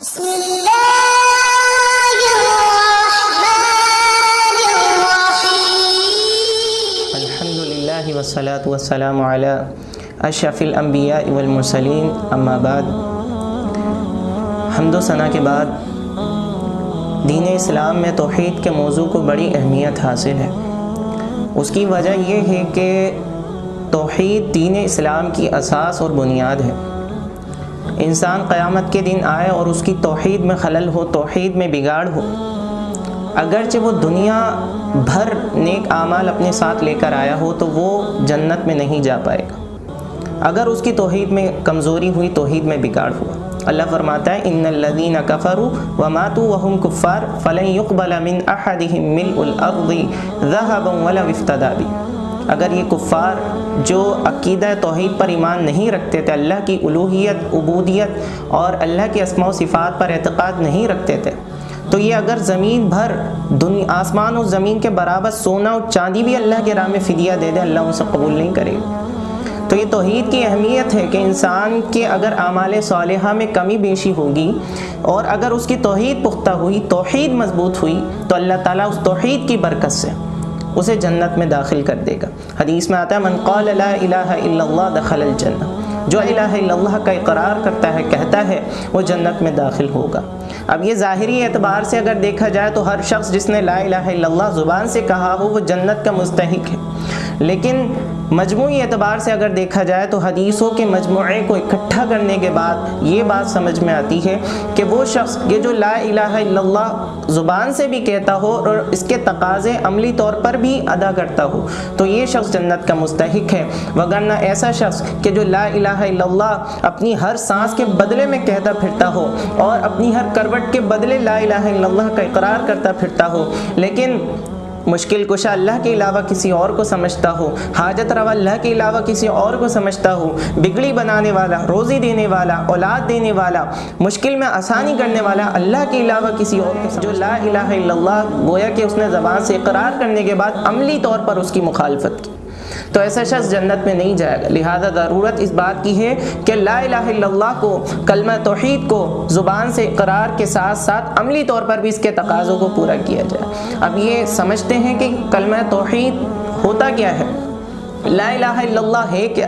بسم الرحمن الحمد لله والصلاة والسلام على اشرف الانبیاء والمرسلین اما بعد، حمد و ثناء کے بعد دین اسلام میں توحید کے موضوع کو بڑی اہمیت حاصل ہے۔ اس کی وجہ یہ ہے کہ توحید دین اسلام کی اساس اور بنیاد ہے۔ انسان قیامت کے دن آئے اور اس کی توحید میں خلل ہو، توحید میں بگاڑ ہو۔ اگرچہ وہ دنیا بھر نیک اعمال اپنے ساتھ لے کر آیا ہو، تو وہ جنت میں نہیں جا پائے گا۔ اگر اس کی توحید میں کمزوری ہوئی، توحید میں بگاڑ ہوا۔ اللہ فرماتا ہے، ان الذین کفروا وماتوا وهم کفار فلن يقبل من احدهم ملء الارض ذهبا ولو افتدى به اگر یہ کفار جو عقیدہ توحید پر ایمان نہیں رکھتے تھے، اللہ کی الوحیت، عبودیت اور اللہ کے اسماء و صفات پر اعتقاد نہیں رکھتے تھے، تو یہ اگر زمین بھر، دنیا، آسمان و زمین کے برابر سونا اور چاندی بھی اللہ کے راہ میں فدیہ دے دے، اللہ ان سے قبول نہیں کرے۔ گا تو یہ توحید کی اہمیت ہے کہ انسان کے اگر اعمال صالحہ میں کمی بیشی ہوگی اور اگر اس کی توحید پختہ ہوئی، توحید مضبوط ہوئی، تو اللہ تعالیٰ اس توحید کی برکت سے اسے جنت میں داخل کر دے گا۔ حدیث میں آتا ہے، من قال لا الہ الا اللہ دخل الجنہ. جو الہ الا اللہ کا اقرار کرتا ہے، کہتا ہے، وہ جنت میں داخل ہوگا۔ اب یہ ظاہری اعتبار سے اگر دیکھا جائے تو ہر شخص جس نے لا الہ الا اللہ زبان سے کہا ہو، وہ جنت کا مستحق ہے۔ لیکن مجموعی اعتبار سے اگر دیکھا جائے تو حدیثوں کے مجموعے کو اکٹھا کرنے کے بعد یہ بات سمجھ میں آتی ہے کہ وہ شخص یہ جو لا الہ الا اللہ زبان سے بھی کہتا ہو اور اس کے تقاضے عملی طور پر بھی ادا کرتا ہو، تو یہ شخص جنت کا مستحق ہے۔ وگرنہ ایسا شخص کہ جو لا الہ الا اللہ اپنی ہر سانس کے بدلے میں کہتا پھرتا ہو اور اپنی ہر کروٹ کے بدلے لا الہ الا اللہ کا اقرار کرتا پھرتا ہو، لیکن مشکل کشا اللہ کے علاوہ کسی اور کو سمجھتا ہو، حاجت روا اللہ کے علاوہ کسی اور کو سمجھتا ہو، بگڑی بنانے والا، روزی دینے والا، اولاد دینے والا، مشکل میں آسانی کرنے والا اللہ کے علاوہ کسی اور کو جو لا الہ الا اللہ، گویا کہ اس نے زبان سے اقرار کرنے کے بعد عملی طور پر اس کی مخالفت کی۔ تو ایسا شخص جنت میں نہیں جائے گا۔ لہذا ضرورت اس بات کی ہے کہ لا الہ الا اللہ کو، کلمہ توحید کو زبان سے اقرار کے ساتھ ساتھ عملی طور پر بھی اس کے تقاضوں کو پورا کیا جائے۔ اب یہ سمجھتے ہیں کہ کلمہ توحید ہوتا کیا ہے۔ لا الہ الا اللہ ہے کیا؟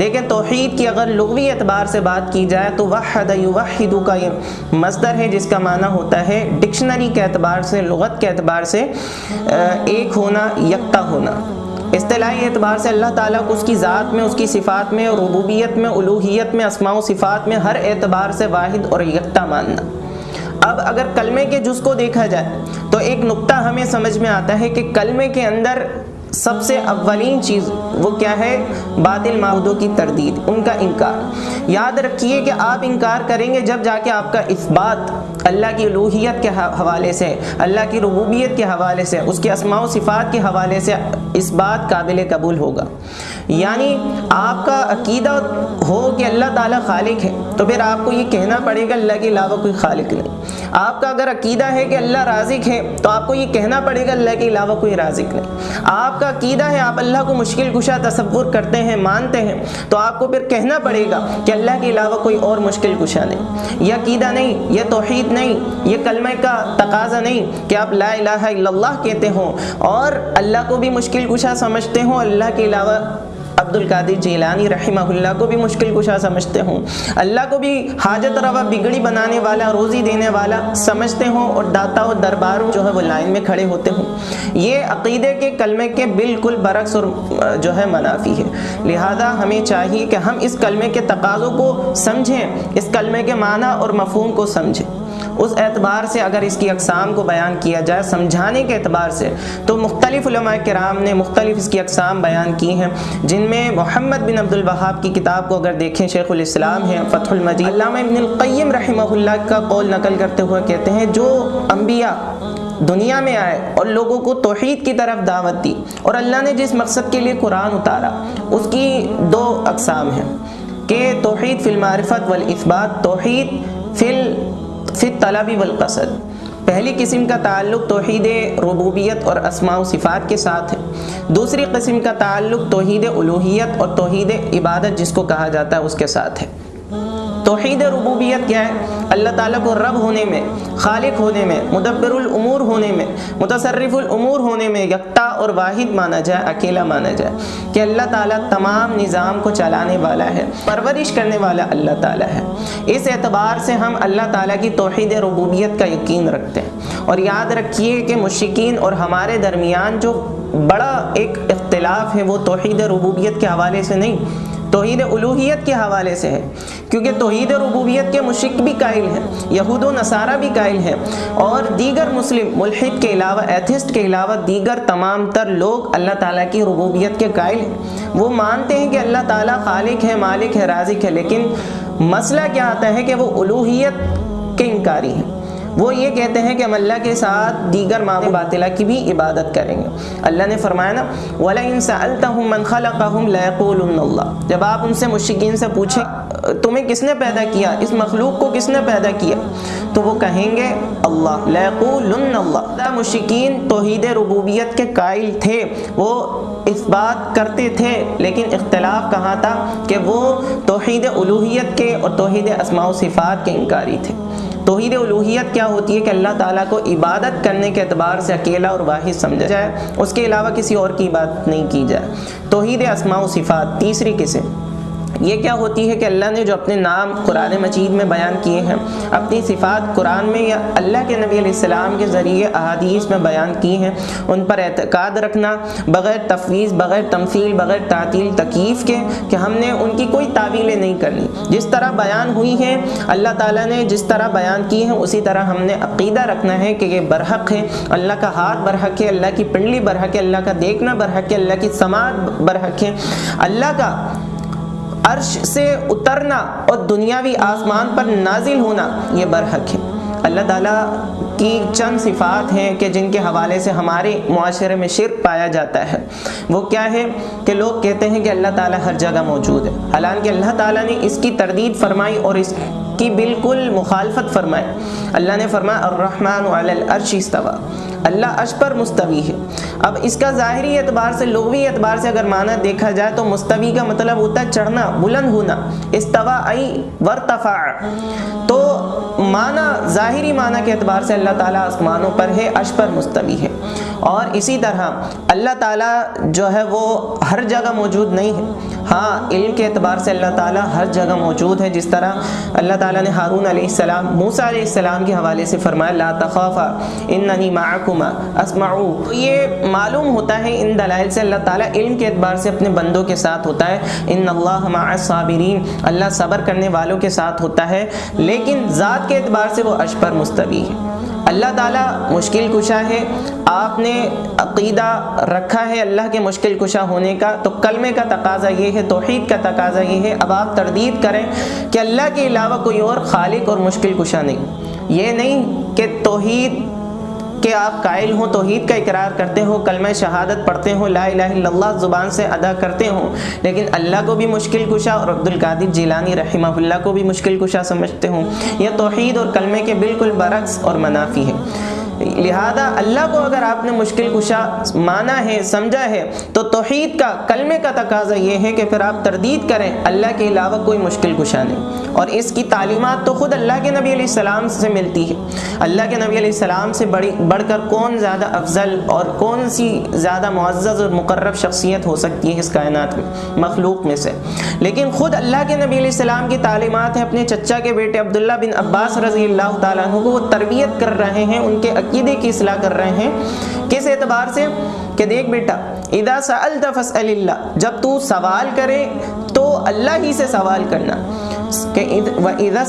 دیکھیں توحید کی اگر لغوی اعتبار سے بات کی جائے تو وحد یوحدو کا یہ مصدر ہے جس کا معنی ہوتا ہے ڈکشنری کے اعتبار سے، لغت کے اعتبار سے ایک ہونا، یکتا ہونا۔ اصطلاحی اعتبار سے اللہ تعالیٰ کو اس کی ذات میں، اس کی صفات میں ربوبیت میں الوحیت میں اسماع و صفات میں ہر اعتبار سے واحد اور یکتا ماننا۔ اب اگر کلمے کے جز کو دیکھا جائے تو ایک نقطہ ہمیں سمجھ میں آتا ہے کہ کلمے کے اندر سب سے اولین چیز وہ کیا ہے؟ باطل معاہدوں کی تردید، ان کا انکار۔ یاد رکھیے کہ آپ انکار کریں گے جب جا کے آپ کا اثبات اللہ کی الوحیت کے حوالے سے، اللہ کی ربوبیت کے حوالے سے، اس کے اسماع و صفات کے حوالے سے اس بات قابل قبول ہوگا۔ یعنی آپ کا عقیدہ ہو کہ اللہ تعالیٰ خالق ہے، تو پھر آپ کو یہ کہنا پڑے گا اللہ کے علاوہ کوئی خالق نہیں۔ آپ کا اگر عقیدہ ہے کہ اللہ رازق ہے، تو آپ کو یہ کہنا پڑے گا اللہ کے علاوہ کوئی رازق نہیں۔ آپ کا عقیدہ ہے، آپ اللہ کو مشکل کشا تصور کرتے ہیں، مانتے ہیں، تو آپ کو پھر کہنا پڑے گا کہ اللہ کے علاوہ کوئی اور مشکل کشا نہیں۔ یہ عقیدہ نہیں، یہ توحید نہیں نہیں، یہ کلمہ کا تقاضا نہیں کہ آپ لا الہ الا اللہ کہتے ہوں اور اللہ کو بھی مشکل کشا سمجھتے ہوں۔ اللہ کے علاوہ عبد القادر جیلانی رحمہ اللہ کو بھی مشکل کشا سمجھتے ہوں۔ اللہ کو بھی حاجت روا بگڑی بنانے والا، روزی دینے والا سمجھتے ہوں اور داتا و درباروں جو ہے وہ لائن میں کھڑے ہوتے ہوں۔ یہ عقیدے کے کلمے کے بالکل برعکس اور، جو ہے منافی ہے۔ لہذا ہمیں چاہیے کہ ہم اس کلمے کے تقاضوں کو سمجھیں، اس کلمے کے معنی اور مفہوم کو سمجھیں۔ اس اعتبار سے اگر اس کی اقسام کو بیان کیا جائے، سمجھانے کے اعتبار سے، تو مختلف علماء کرام نے مختلف اس کی اقسام بیان کی ہیں، جن میں محمد بن عبد الوہاب کی کتاب کو اگر دیکھیں، شیخ الاسلام ہے فتح المجید علامہ ابن القیم رحمہ اللہ کا قول نقل کرتے ہوئے کہتے ہیں، جو انبیاء دنیا میں آئے اور لوگوں کو توحید کی طرف دعوت دی اور اللہ نے جس مقصد کے لیے قرآن اتارا، اس کی دو اقسام ہیں، کہ توحید فی المعرفت والاثبات، توحید فی فی طلبی والقصد۔ پہلی قسم کا تعلق توحید ربوبیت اور اسماع و صفات کے ساتھ ہے۔ دوسری قسم کا تعلق توحید الوحیت اور توحید عبادت جس کو کہا جاتا ہے اس کے ساتھ ہے۔ توحید ربوبیت کیا ہے؟ اللہ تعالیٰ کو رب ہونے میں، خالق ہونے میں، مدبر الامور ہونے میں، متصرف الامور ہونے میں یکتا اور واحد مانا جائے، اکیلا مانا جائے۔ کہ اللہ تعالیٰ تمام نظام کو چلانے والا ہے، پرورش کرنے والا اللہ تعالیٰ ہے۔ اس اعتبار سے ہم اللہ تعالیٰ کی توحید ربوبیت کا یقین رکھتے ہیں۔ اور یاد رکھیے کہ مشکین اور ہمارے درمیان جو بڑا ایک اختلاف ہے، وہ توحید ربوبیت کے حوالے سے نہیں توحید الوحیت کے حوالے سے ہے، کیونکہ توحید ربوبیت کے مشرق بھی قائل ہیں، یہود و نصارہ بھی قائل ہیں۔ اور دیگر مسلم ملحد کے علاوہ، ایتھسٹ کے علاوہ دیگر تمام تر لوگ اللہ تعالیٰ کی ربوبیت کے قائل ہیں۔ وہ مانتے ہیں کہ اللہ تعالیٰ خالق ہے، مالک ہے، رازق ہے، لیکن مسئلہ کیا آتا ہے کہ وہ الوحیت کے انکاری ہیں۔ وہ یہ کہتے ہیں کہ ہم اللہ کے ساتھ دیگر معبود باطلہ کی بھی عبادت کریں گے۔ اللہ نے فرمایا نا، وَلَئِن سَأَلْتَهُم مَّن خَلَقَهُم لَيَقُولُنَّ اللَّهُ۔ جب آپ ان سے مشرکین سے پوچھیں، تمہیں کس نے پیدا کیا؟ اس مخلوق کو کس نے پیدا کیا؟ تو وہ کہیں گے، اللہ۔ لَيَقُولُنَّ اللَّهُ۔ توحید ربوبیت کے قائل تھے۔ وہ اس بات کرتے تھے، لیکن اختلاف کہاں تھا؟ کہ وہ توحید الوحیت کے اور توحید اسماء و صفات کے انکاری تھے۔ توحید الوحیت کیا ہوتی ہے کہ اللہ تعالیٰ کو عبادت کرنے کے اعتبار سے اکیلا اور واحد سمجھا جائے؟ اس کے علاوہ کسی اور کی بات نہیں کی جائے؟ توحید اسماع و صفات، تیسری قسم۔ یہ کیا ہوتی ہے کہ اللہ نے جو اپنے نام قرآن مجید میں بیان کیے ہیں، اپنی صفات قرآن میں یا اللہ کے نبی علیہ السلام کے ذریعے احادیث میں بیان کی ہیں۔ ان پر اعتقاد رکھنا، بغیر تفویض، بغیر تمثیل، بغیر تعطیل، تکیف کے کہ ہم نے ان کی کوئی تعویلیں نہیں کرنی۔ جس طرح بیان ہوئی ہیں، اللہ تعالیٰ نے جس طرح بیان کی ہیں، اسی طرح ہم نے عقیدہ رکھنا ہے کہ یہ برحق ہے اللہ کا ہاتھ برحق ہے، اللہ کی پنڈلی برحق ہے، اللہ کا دیکھنا برحق ہے، اللہ کی سماعت برحق ہے۔ اللہ کا عرش سے اترنا اور دنیاوی آسمان پر نازل ہونا یہ برحق ہے۔ اللہ تعالیٰ کی چند صفات ہیں کہ جن کے حوالے سے ہمارے معاشرے میں شرک پایا جاتا ہے۔ وہ کیا ہے کہ لوگ کہتے ہیں کہ اللہ تعالیٰ ہر جگہ موجود ہے۔ حالانکہ اللہ تعالیٰ نے اس کی تردید فرمائی اور اس کی بالکل مخالفت فرمائی۔ اللہ نے فرمایا، الرحمن علی العرش استوا اللہ عرش پر مستوی ہے۔ اب اس کا ظاہری اعتبار سے لغوی اعتبار سے اگر معنی دیکھا جائے تو مستوی کا مطلب ہوتا ہے چڑھنا، بلند ہونا۔ استوا ای ورتفع۔ تو معنی، ظاہری معنی کے اعتبار سے اللہ تعالیٰ آسمانوں پر ہے، عرش پر مستوی ہے۔ اور اسی طرح اللہ تعالیٰ جو ہے وہ ہر جگہ موجود نہیں ہے۔ ہاں علم کے اعتبار سے اللہ تعالیٰ ہر جگہ موجود ہے۔ جس طرح اللہ تعالیٰ نے ہارون علیہ السلام، موسیٰ علیہ السلام کے حوالے سے فرمایا، لا تخافا، اننی معکما اسمعو۔ تو یہ معلوم ہوتا ہے، ان دلائل سے اللہ تعالیٰ علم کے اعتبار سے اپنے بندوں کے ساتھ ہوتا ہے۔ ان اللہ مع الصابرین۔ اللہ صبر کرنے والوں کے ساتھ ہوتا ہے، لیکن ذات کے اعتبار سے وہ عرش پر مستوی ہے۔ اللہ تعالیٰ مشکل کشا ہے۔ آپ نے عقیدہ رکھا ہے اللہ کے مشکل کشا ہونے کا۔ تو کلمے کا تقاضا یہ ہے، توحید کا تقاضا یہ ہے۔ اب آپ تردید کریں کہ اللہ کے علاوہ کوئی اور خالق اور مشکل کشا نہیں۔ یہ نہیں کہ توحید کہ آپ قائل ہوں، توحید کا اقرار کرتے ہو کلمہ شہادت پڑھتے ہوں، لا الہ الا اللہ زبان سے ادا کرتے ہوں، لیکن اللہ کو بھی مشکل کشا اور عبد القادر جیلانی رحمہ اللہ کو بھی مشکل کشا سمجھتے ہوں، یہ توحید اور کلمے کے بالکل برعکس اور منافی ہے۔ لہذا اللہ کو اگر آپ نے مشکل کشا مانا ہے، سمجھا ہے، تو توحید کا، کلمے کا تقاضا یہ ہے کہ پھر آپ تردید کریں، اللہ کے علاوہ کوئی مشکل کشا نہیں۔ اور اس کی تعلیمات تو خود اللہ کے نبی علیہ السلام سے ملتی ہے اللہ کے نبی علیہ السلام سے بڑی، بڑھ کر کون زیادہ افضل اور کون سی زیادہ معزز اور مقرب شخصیت ہو سکتی ہے اس کائنات میں، مخلوق میں سے۔ لیکن خود اللہ کے نبی علیہ السلام کی تعلیمات ہیں، اپنے چچا کے بیٹے عبداللہ بن عباس رضی اللہ تعالیٰ عنہ کو وہ تربیت کر رہے ہیں، ان کے عقیدے کی اصلاح کر رہے ہیں کس اعتبار سے کہ دیکھ بیٹا ادا سألت فاسأل اللہ، جب تو سوال کرے تو اللہ ہی سے سوال کرنا۔ کہ وَإِذَا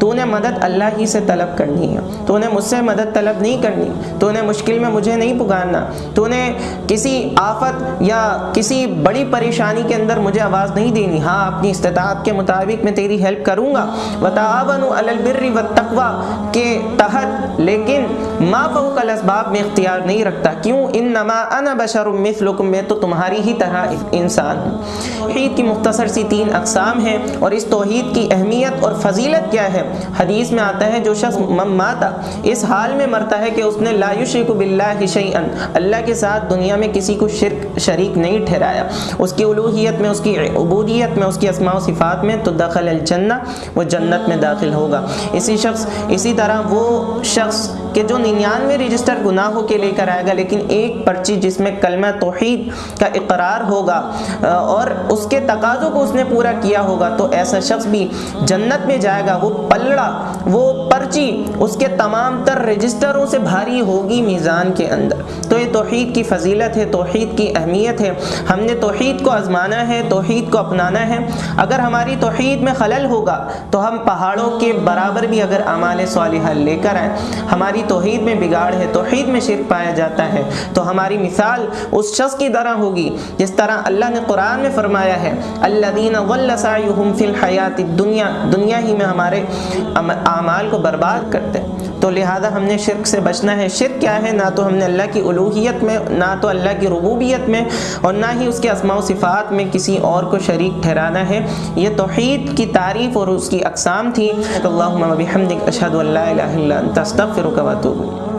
تو نے مدد اللہ ہی سے طلب کرنی ہے تو نے مجھ سے مدد طلب نہیں کرنی تو نے مشکل میں مجھے نہیں پکارنا تو نے کسی آفت یا کسی بڑی پریشانی کے اندر مجھے آواز نہیں دینی ہاں اپنی استطاعت کے مطابق میں تیری ہیلپ کروں گا وَتَعَوَنُوا عَلَى الْبِرِّ وَالتَّقْوَى کے تحت لیکن ما فوق الاسباب میں اختیار نہیں رکھتا۔ کیوں؟ انما انا بشر مثلکم، میں تو تمہاری ہی طرح انسان ہوں۔ توحید کی مختصر سی تین اقسام ہیں اور اس توحید کی اہمیت اور فضیلت کیا ہے؟ حدیث میں آتا ہے، جو شخص ماتا، اس حال میں مرتا ہے کہ اس نے لا یشرک باللہ شیئا، اللہ کے ساتھ دنیا میں کسی کو شرک شریک نہیں ٹھہرایا۔ اس کی الوحیت میں، اس کی عبودیت میں، اس کی اسماء و صفات میں تو دخل الجنہ، وہ جنت میں داخل ہوگا۔ اسی شخص، اسی طرح وہ شخص کہ جو ننانوے رجسٹر گناہوں کے لے کر آئے گا لیکن ایک پرچی جس میں کلمہ توحید کا اقرار ہوگا اور اس کے تقاضوں کو اس نے پورا کیا ہوگا، تو ایسا شخص بھی جنت میں جائے گا، وہ پلڑا، وہ پرچی اس کے تمام تر رجسٹروں سے بھاری ہوگی میزان کے اندر۔ تو یہ توحید کی فضیلت ہے، توحید کی اہمیت ہے۔ ہم نے توحید کو آزمانا ہے، توحید کو اپنانا ہے۔ اگر ہماری توحید میں خلل ہوگا، تو ہم پہاڑوں کے برابر بھی اگر اعمال صالحہ لے کر آئیں، ہماری ہماری توحید میں بگاڑ ہے، توحید میں شرک پایا جاتا ہے۔ تو ہماری مثال اس شخص کی طرح ہوگی جس طرح اللہ نے قرآن میں فرمایا ہے، الذین ضل سعیہم فی الحیات الدنیا، دنیا ہی میں ہمارے اعمال کو برباد کرتے ہیں۔ تو لہذا ہم نے شرک سے بچنا ہے۔ شرک کیا ہے؟ نہ تو ہم نے اللہ کی الوحیت میں، نہ تو اللہ کی ربوبیت میں اور نہ ہی اس کے اسماء و صفات میں کسی اور کو شریک ٹھہرانا ہے۔ یہ توحید کی تعریف اور اس کی اقسام تھی۔ اللہم و بحمدک اشہد ان لا الہ الا انت، استغفرک و